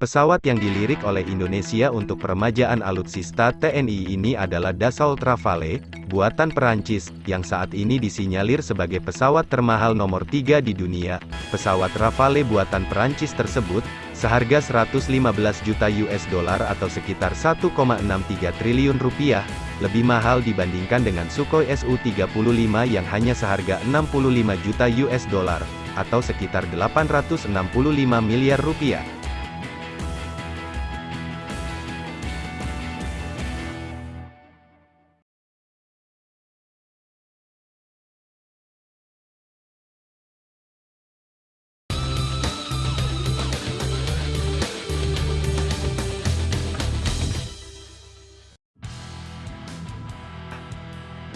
Pesawat yang dilirik oleh Indonesia untuk peremajaan alutsista TNI ini adalah Dassault Rafale, buatan Perancis, yang saat ini disinyalir sebagai pesawat termahal nomor 3 di dunia. Pesawat Rafale buatan Perancis tersebut, seharga 115 juta US dollar atau sekitar 1,63 triliun rupiah, lebih mahal dibandingkan dengan Sukhoi Su-35 yang hanya seharga 65 juta US dollar, atau sekitar 865 miliar rupiah.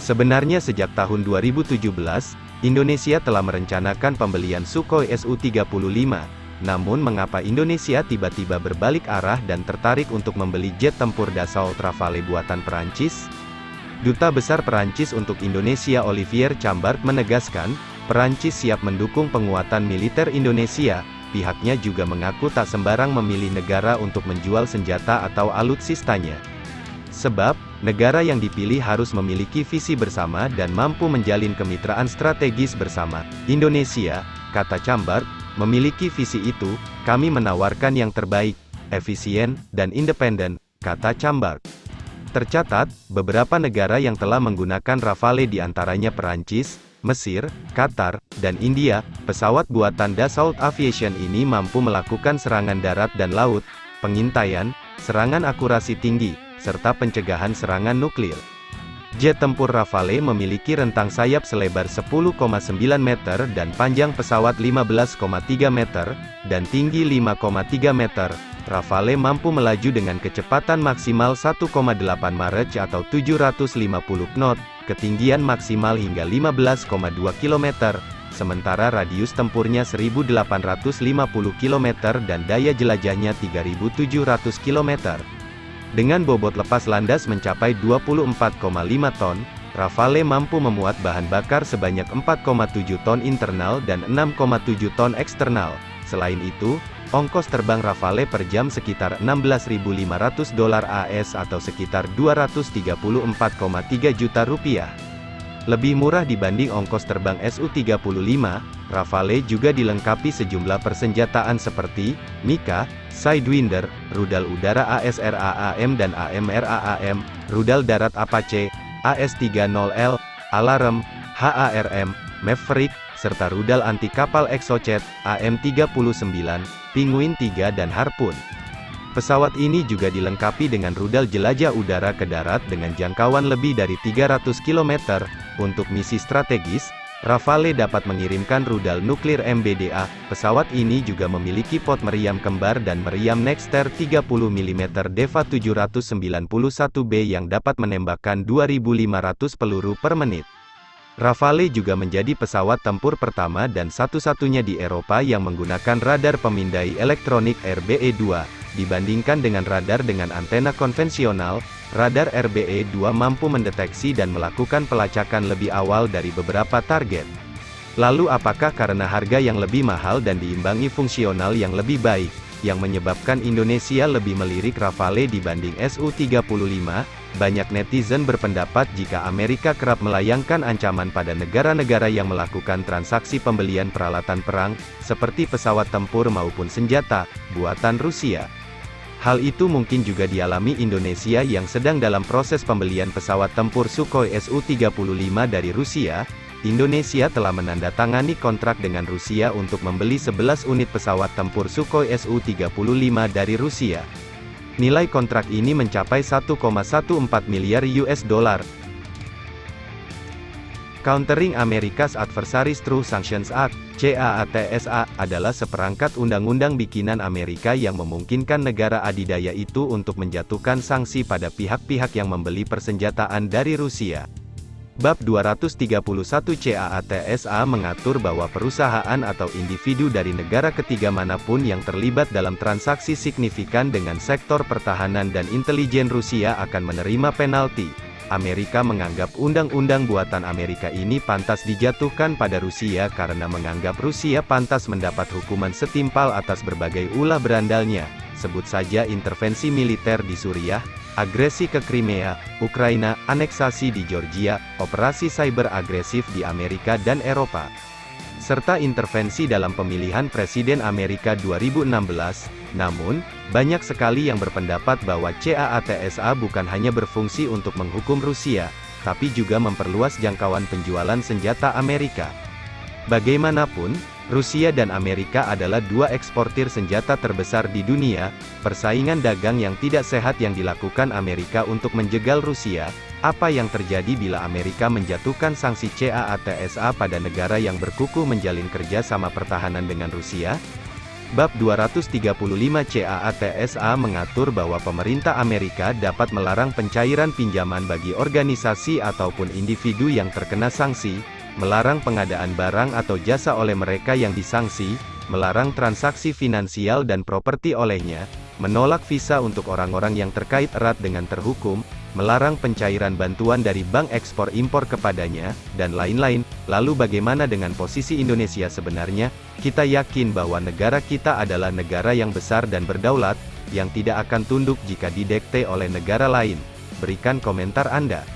Sebenarnya sejak tahun 2017, Indonesia telah merencanakan pembelian Sukhoi Su-35. Namun mengapa Indonesia tiba-tiba berbalik arah dan tertarik untuk membeli jet tempur Dassault Rafale buatan Perancis? Duta Besar Perancis untuk Indonesia Olivier Chambard menegaskan, Perancis siap mendukung penguatan militer Indonesia, pihaknya juga mengaku tak sembarang memilih negara untuk menjual senjata atau alutsistanya. Sebab, negara yang dipilih harus memiliki visi bersama dan mampu menjalin kemitraan strategis bersama. Indonesia, kata Cambar, memiliki visi itu, kami menawarkan yang terbaik, efisien, dan independen, kata Cambar. Tercatat, beberapa negara yang telah menggunakan Rafale di antaranya Perancis, Mesir, Qatar, dan India, pesawat buatan Dassault Aviation ini mampu melakukan serangan darat dan laut, pengintaian, serangan akurasi tinggi, serta pencegahan serangan nuklir. Jet tempur Rafale memiliki rentang sayap selebar 10,9 meter dan panjang pesawat 15,3 meter, dan tinggi 5,3 meter. Rafale mampu melaju dengan kecepatan maksimal 1,8 Mach atau 750 knot, ketinggian maksimal hingga 15,2 km, sementara radius tempurnya 1850 km dan daya jelajahnya 3700 km. Dengan bobot lepas landas mencapai 24,5 ton, Rafale mampu memuat bahan bakar sebanyak 4,7 ton internal dan 6,7 ton eksternal. Selain itu, ongkos terbang Rafale per jam sekitar 16.500 dolar AS atau sekitar 234,3 juta rupiah. Lebih murah dibanding ongkos terbang Su-35, Rafale juga dilengkapi sejumlah persenjataan seperti, Mika, Sidewinder, rudal udara ASRAAM dan AMRAAM, rudal darat Apache, AS-30L, Alarm, HARM, Maverick, serta rudal anti kapal Exocet, AM-39, Penguin 3 dan Harpoon. Pesawat ini juga dilengkapi dengan rudal jelajah udara ke darat dengan jangkauan lebih dari 300 km, untuk misi strategis, Rafale dapat mengirimkan rudal nuklir MBDA. Pesawat ini juga memiliki pot meriam kembar dan meriam Nexter 30 mm Deva 791B yang dapat menembakkan 2500 peluru per menit. Rafale juga menjadi pesawat tempur pertama dan satu-satunya di Eropa yang menggunakan radar pemindai elektronik RBE-2. Dibandingkan dengan radar dengan antena konvensional, radar RBE-2 mampu mendeteksi dan melakukan pelacakan lebih awal dari beberapa target. Lalu apakah karena harga yang lebih mahal dan diimbangi fungsional yang lebih baik, yang menyebabkan Indonesia lebih melirik Rafale dibanding Su-35? Banyak netizen berpendapat jika Amerika kerap melayangkan ancaman pada negara-negara yang melakukan transaksi pembelian peralatan perang, seperti pesawat tempur maupun senjata, buatan Rusia. Hal itu mungkin juga dialami Indonesia yang sedang dalam proses pembelian pesawat tempur Sukhoi Su-35 dari Rusia. Indonesia telah menandatangani kontrak dengan Rusia untuk membeli 11 unit pesawat tempur Sukhoi Su-35 dari Rusia. Nilai kontrak ini mencapai 1,14 miliar US dollar, Countering America's Adversaries Through Sanctions Act, CAATSA, adalah seperangkat undang-undang bikinan Amerika yang memungkinkan negara adidaya itu untuk menjatuhkan sanksi pada pihak-pihak yang membeli persenjataan dari Rusia. Bab 231 CAATSA mengatur bahwa perusahaan atau individu dari negara ketiga mana pun yang terlibat dalam transaksi signifikan dengan sektor pertahanan dan intelijen Rusia akan menerima penalti. Amerika menganggap undang-undang buatan Amerika ini pantas dijatuhkan pada Rusia karena menganggap Rusia pantas mendapat hukuman setimpal atas berbagai ulah berandalnya. sebut saja intervensi militer di Suriah, agresi ke Crimea, Ukraina, aneksasi di Georgia, operasi cyber agresif di Amerika dan Eropa, serta intervensi dalam pemilihan Presiden Amerika 2016. Namun, banyak sekali yang berpendapat bahwa CAATSA bukan hanya berfungsi untuk menghukum Rusia, tapi juga memperluas jangkauan penjualan senjata Amerika. Bagaimanapun, Rusia dan Amerika adalah dua eksportir senjata terbesar di dunia, persaingan dagang yang tidak sehat yang dilakukan Amerika untuk menjegal Rusia, apa yang terjadi bila Amerika menjatuhkan sanksi CAATSA pada negara yang berkukuh menjalin kerjasama pertahanan dengan Rusia? Bab 235 CAATSA mengatur bahwa pemerintah Amerika dapat melarang pencairan pinjaman bagi organisasi ataupun individu yang terkena sanksi, melarang pengadaan barang atau jasa oleh mereka yang disanksi, melarang transaksi finansial dan properti olehnya, menolak visa untuk orang-orang yang terkait erat dengan terhukum, melarang pencairan bantuan dari bank ekspor-impor kepadanya, dan lain-lain. Lalu bagaimana dengan posisi Indonesia sebenarnya? Kita yakin bahwa negara kita adalah negara yang besar dan berdaulat, yang tidak akan tunduk jika didekte oleh negara lain. Berikan komentar Anda.